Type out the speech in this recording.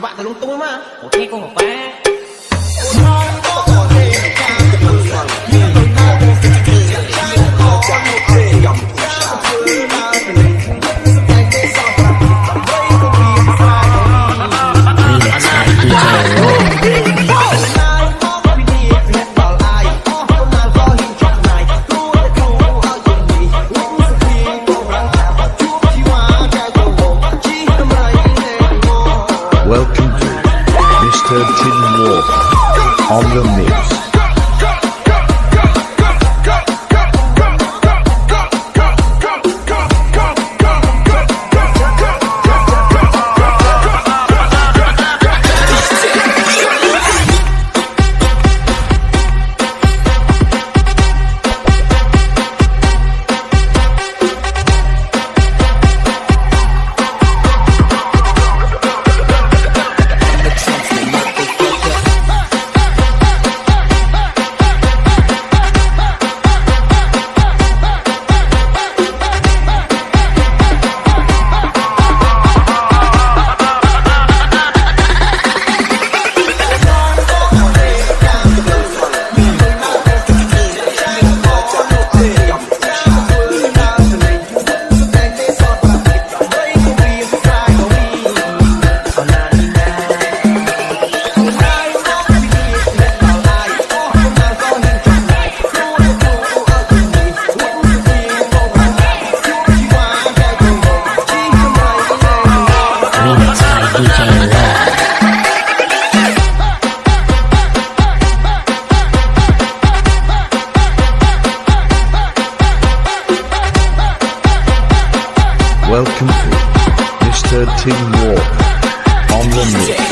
bạn thật lung tung mà ok cô bỏ qua Remix Mr. Tin Walker on the mix. Welcome to Mr. Tim Warp on the mix.